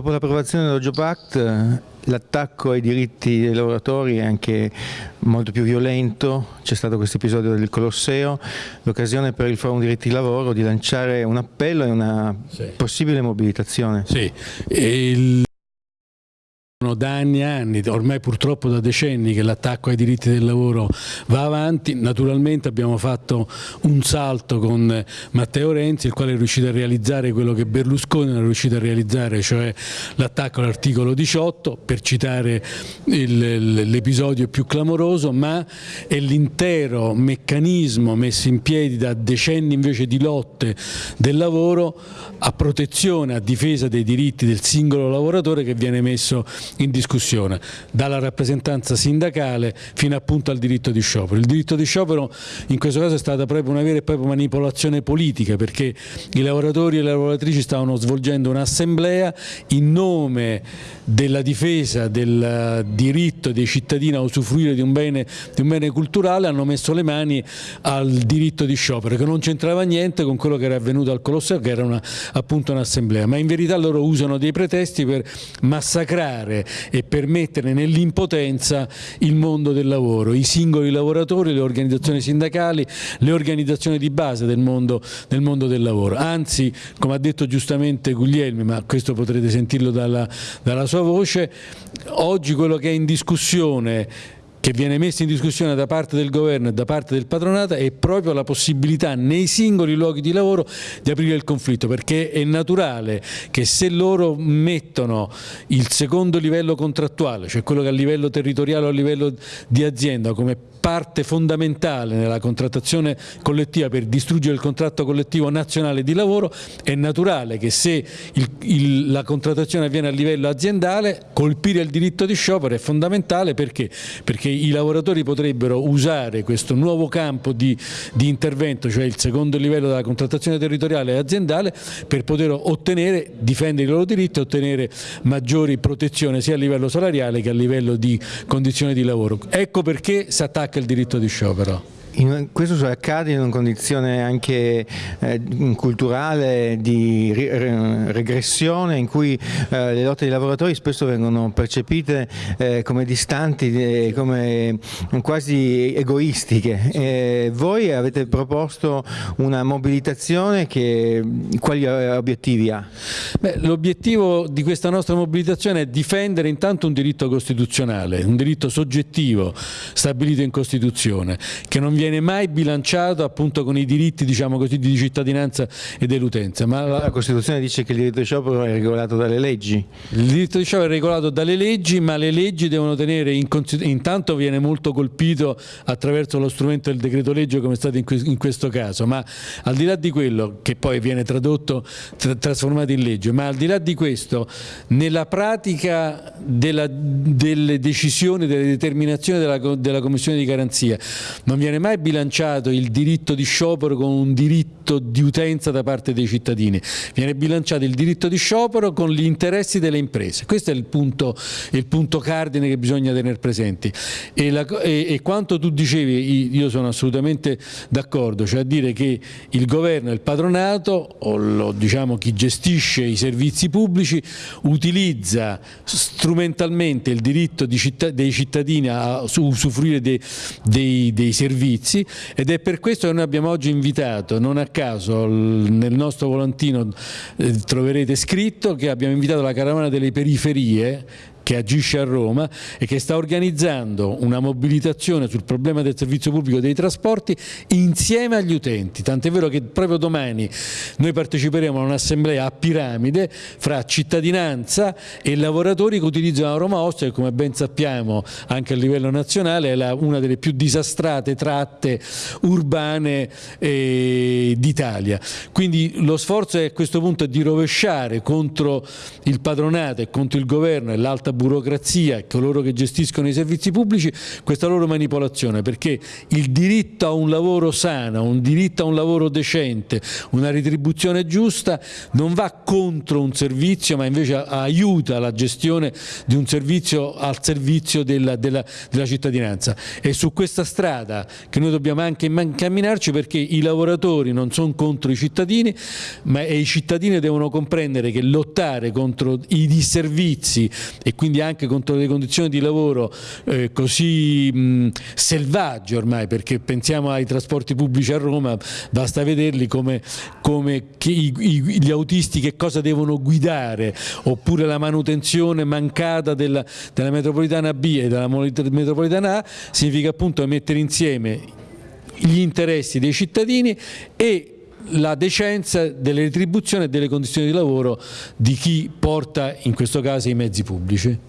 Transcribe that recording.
Dopo l'approvazione dello Job Act l'attacco ai diritti dei lavoratori è anche molto più violento, c'è stato questo episodio del Colosseo, l'occasione per il Forum diritti di lavoro di lanciare un appello e una sì. possibile mobilitazione. Sì, il da anni e anni, ormai purtroppo da decenni che l'attacco ai diritti del lavoro va avanti, naturalmente abbiamo fatto un salto con Matteo Renzi il quale è riuscito a realizzare quello che Berlusconi non è riuscito a realizzare, cioè l'attacco all'articolo 18 per citare l'episodio più clamoroso, ma è l'intero meccanismo messo in piedi da decenni invece di lotte del lavoro a protezione, a difesa dei diritti del singolo lavoratore che viene messo in discussione, dalla rappresentanza sindacale fino appunto al diritto di sciopero. Il diritto di sciopero in questo caso è stata proprio una vera e propria manipolazione politica perché i lavoratori e le lavoratrici stavano svolgendo un'assemblea in nome della difesa del diritto dei cittadini a usufruire di un, bene, di un bene culturale hanno messo le mani al diritto di sciopero che non c'entrava niente con quello che era avvenuto al Colosseo che era una, appunto un'assemblea ma in verità loro usano dei pretesti per massacrare e per mettere nell'impotenza il mondo del lavoro, i singoli lavoratori, le organizzazioni sindacali, le organizzazioni di base del mondo del, mondo del lavoro. Anzi, come ha detto giustamente Guglielmi, ma questo potrete sentirlo dalla, dalla sua voce, oggi quello che è in discussione che viene messa in discussione da parte del governo e da parte del patronato è proprio la possibilità nei singoli luoghi di lavoro di aprire il conflitto perché è naturale che se loro mettono il secondo livello contrattuale, cioè quello che a livello territoriale o a livello di azienda come parte fondamentale nella contrattazione collettiva per distruggere il contratto collettivo nazionale di lavoro, è naturale che se il, il, la contrattazione avviene a livello aziendale, colpire il diritto di sciopero è fondamentale perché, perché i lavoratori potrebbero usare questo nuovo campo di, di intervento, cioè il secondo livello della contrattazione territoriale e aziendale, per poter ottenere, difendere i loro diritti e ottenere maggiori protezioni sia a livello salariale che a livello di condizioni di lavoro. Ecco perché si attacca il diritto di sciopero. In, questo accade in una condizione anche eh, culturale di re, regressione in cui eh, le lotte dei lavoratori spesso vengono percepite eh, come distanti, come quasi egoistiche. voi avete proposto una mobilitazione che quali obiettivi ha? L'obiettivo di questa nostra mobilitazione è difendere intanto un diritto costituzionale, un diritto soggettivo stabilito in Costituzione che non viene mai bilanciato appunto con i diritti diciamo così, di cittadinanza e dell'utenza. Ma la... la Costituzione dice che il diritto di sciopero è regolato dalle leggi? Il diritto di sciopero è regolato dalle leggi, ma le leggi devono tenere in considerazione, intanto viene molto colpito attraverso lo strumento del decreto legge come è stato in, que in questo caso, ma al di là di quello che poi viene tradotto, tra trasformato in legge, ma al di là di questo, nella pratica della, delle decisioni, delle determinazioni della, della Commissione di garanzia, non viene mai mai bilanciato il diritto di sciopero con un diritto di utenza da parte dei cittadini, viene bilanciato il diritto di sciopero con gli interessi delle imprese. Questo è il punto, il punto cardine che bisogna tenere presenti. E, la, e, e quanto tu dicevi, io sono assolutamente d'accordo, cioè a dire che il governo e il patronato, o lo, diciamo chi gestisce i servizi pubblici, utilizza strumentalmente il diritto città, dei cittadini a usufruire dei, dei, dei servizi servizi ed è per questo che noi abbiamo oggi invitato, non a caso nel nostro volantino eh, troverete scritto che abbiamo invitato la caravana delle periferie che agisce a Roma e che sta organizzando una mobilitazione sul problema del servizio pubblico dei trasporti insieme agli utenti, tant'è vero che proprio domani noi parteciperemo a un'assemblea a piramide fra cittadinanza e lavoratori che utilizzano Roma Ostia che come ben sappiamo anche a livello nazionale è una delle più disastrate tratte urbane eh, d'Italia. Quindi lo sforzo è a questo punto di rovesciare contro il padronato e contro il governo e l'alta tanta burocrazia e coloro che gestiscono i servizi pubblici questa loro manipolazione perché il diritto a un lavoro sano, un diritto a un lavoro decente, una retribuzione giusta non va contro un servizio ma invece aiuta la gestione di un servizio al servizio della, della, della cittadinanza. E su questa strada che noi dobbiamo anche incamminarci perché i lavoratori non sono contro i cittadini ma i cittadini devono comprendere che lottare contro i disservizi e quindi anche contro le condizioni di lavoro eh, così mh, selvagge ormai perché pensiamo ai trasporti pubblici a Roma basta vederli come, come i, i, gli autisti che cosa devono guidare oppure la manutenzione mancata della, della metropolitana B e della metropolitana A significa appunto mettere insieme gli interessi dei cittadini e la decenza delle retribuzioni e delle condizioni di lavoro di chi porta in questo caso i mezzi pubblici.